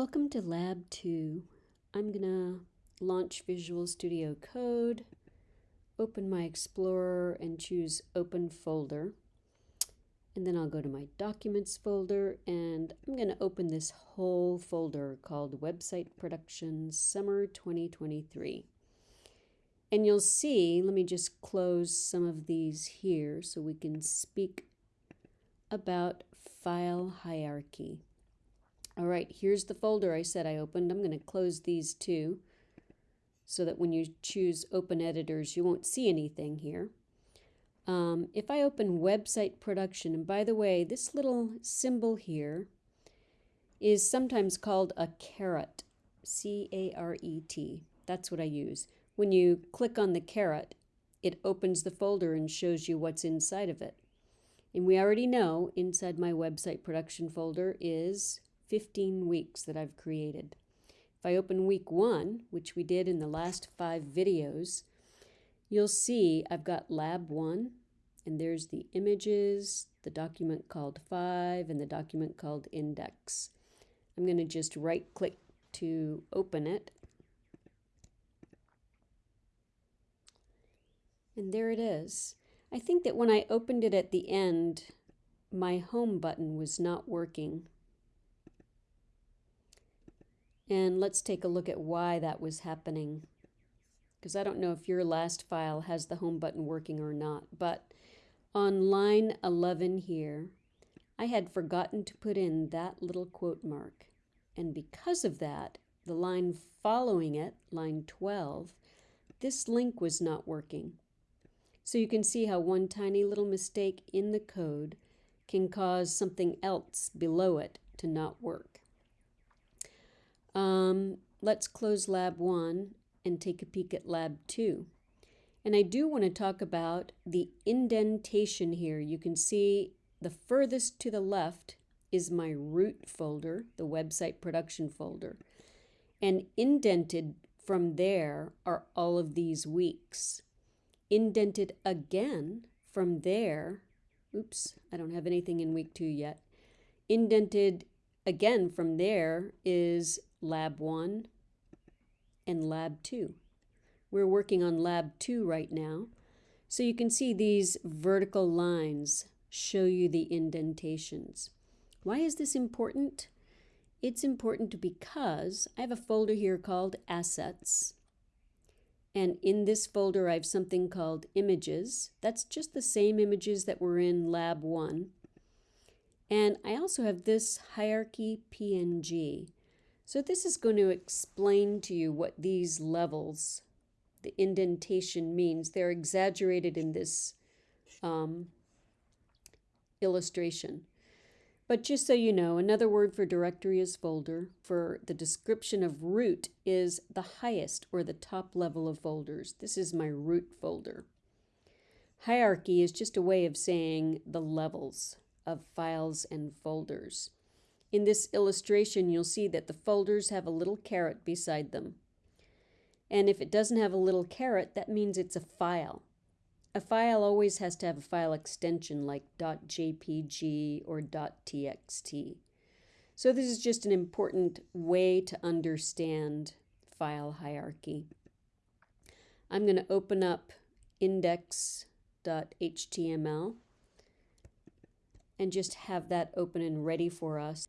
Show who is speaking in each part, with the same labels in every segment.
Speaker 1: Welcome to Lab 2. I'm going to launch Visual Studio Code, open my Explorer and choose Open Folder. And then I'll go to my Documents folder and I'm going to open this whole folder called Website Production Summer 2023. And you'll see, let me just close some of these here so we can speak about file hierarchy. All right, here's the folder I said I opened. I'm going to close these two so that when you choose open editors, you won't see anything here. Um, if I open website production, and by the way, this little symbol here is sometimes called a caret, C-A-R-E-T. That's what I use. When you click on the caret, it opens the folder and shows you what's inside of it. And we already know inside my website production folder is 15 weeks that I've created. If I open week one, which we did in the last five videos, you'll see I've got lab one, and there's the images, the document called five, and the document called index. I'm going to just right click to open it. And there it is. I think that when I opened it at the end, my home button was not working. And let's take a look at why that was happening. Because I don't know if your last file has the home button working or not. But on line 11 here, I had forgotten to put in that little quote mark. And because of that, the line following it, line 12, this link was not working. So you can see how one tiny little mistake in the code can cause something else below it to not work. Um, let's close lab one and take a peek at lab two. And I do want to talk about the indentation here. You can see the furthest to the left is my root folder, the website production folder. And indented from there are all of these weeks. Indented again from there, oops, I don't have anything in week two yet. Indented again from there is Lab 1 and Lab 2. We're working on Lab 2 right now. So you can see these vertical lines show you the indentations. Why is this important? It's important because I have a folder here called Assets. And in this folder, I have something called Images. That's just the same images that were in Lab 1. And I also have this Hierarchy PNG. So this is going to explain to you what these levels, the indentation means. They're exaggerated in this um, illustration. But just so you know, another word for directory is folder. For the description of root is the highest or the top level of folders. This is my root folder. Hierarchy is just a way of saying the levels of files and folders. In this illustration, you'll see that the folders have a little caret beside them. And if it doesn't have a little caret, that means it's a file. A file always has to have a file extension like .jpg or .txt. So this is just an important way to understand file hierarchy. I'm going to open up index.html and just have that open and ready for us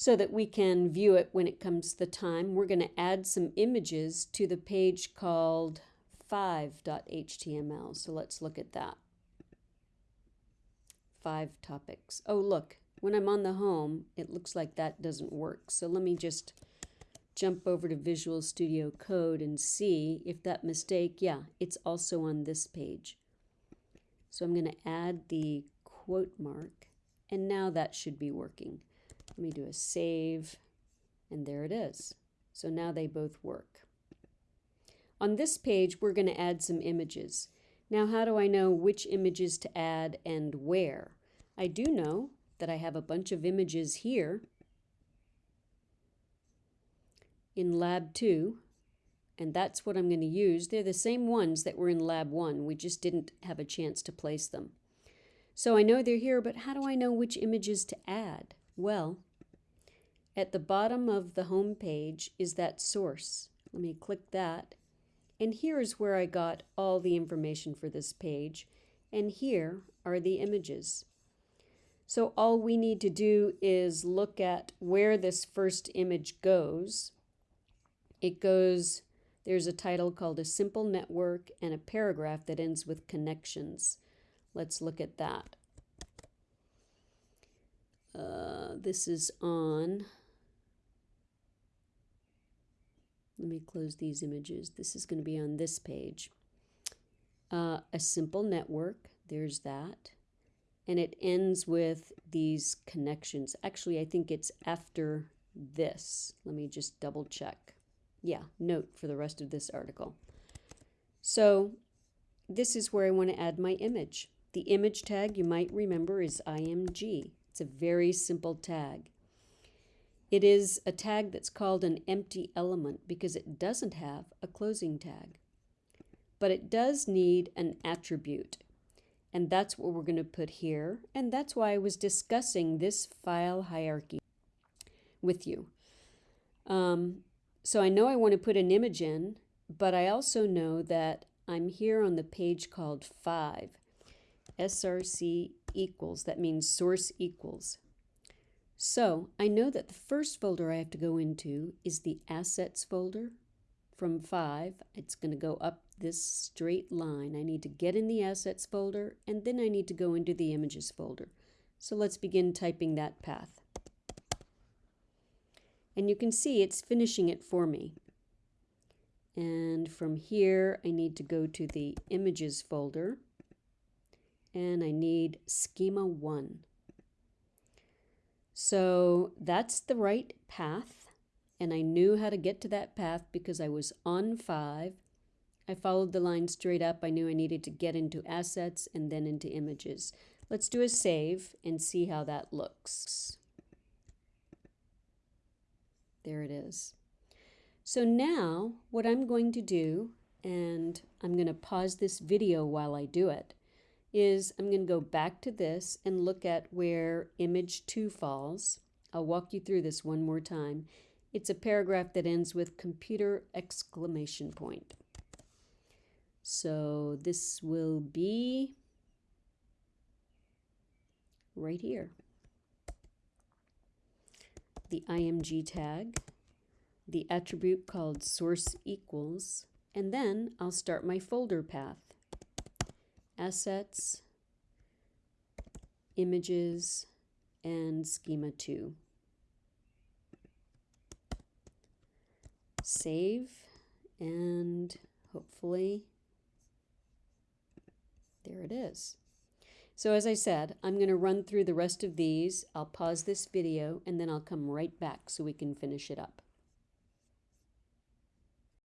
Speaker 1: so that we can view it when it comes the time. We're going to add some images to the page called 5.html. So let's look at that. Five topics. Oh, look, when I'm on the home, it looks like that doesn't work. So let me just jump over to Visual Studio Code and see if that mistake, yeah, it's also on this page. So I'm going to add the quote mark, and now that should be working. Let me do a save, and there it is. So now they both work. On this page, we're going to add some images. Now, how do I know which images to add and where? I do know that I have a bunch of images here in Lab 2, and that's what I'm going to use. They're the same ones that were in Lab 1. We just didn't have a chance to place them. So I know they're here, but how do I know which images to add? Well, at the bottom of the home page is that source. Let me click that. And here is where I got all the information for this page. And here are the images. So all we need to do is look at where this first image goes. It goes, there's a title called A Simple Network and a paragraph that ends with connections. Let's look at that. This is on, let me close these images. This is going to be on this page. Uh, a simple network, there's that. And it ends with these connections. Actually, I think it's after this. Let me just double check. Yeah, note for the rest of this article. So this is where I want to add my image. The image tag you might remember is IMG. It's a very simple tag. It is a tag that's called an empty element because it doesn't have a closing tag. But it does need an attribute. And that's what we're going to put here. And that's why I was discussing this file hierarchy with you. Um, so I know I want to put an image in, but I also know that I'm here on the page called 5. SRC equals, that means source equals. So I know that the first folder I have to go into is the assets folder from 5. It's going to go up this straight line. I need to get in the assets folder and then I need to go into the images folder. So let's begin typing that path. And you can see it's finishing it for me. And from here, I need to go to the images folder and I need schema 1. So that's the right path and I knew how to get to that path because I was on 5. I followed the line straight up. I knew I needed to get into assets and then into images. Let's do a save and see how that looks. There it is. So now what I'm going to do, and I'm going to pause this video while I do it, is I'm going to go back to this and look at where image 2 falls. I'll walk you through this one more time. It's a paragraph that ends with computer exclamation point. So this will be right here. The IMG tag, the attribute called source equals, and then I'll start my folder path assets, images, and schema 2. Save and hopefully there it is. So as I said, I'm going to run through the rest of these. I'll pause this video and then I'll come right back so we can finish it up.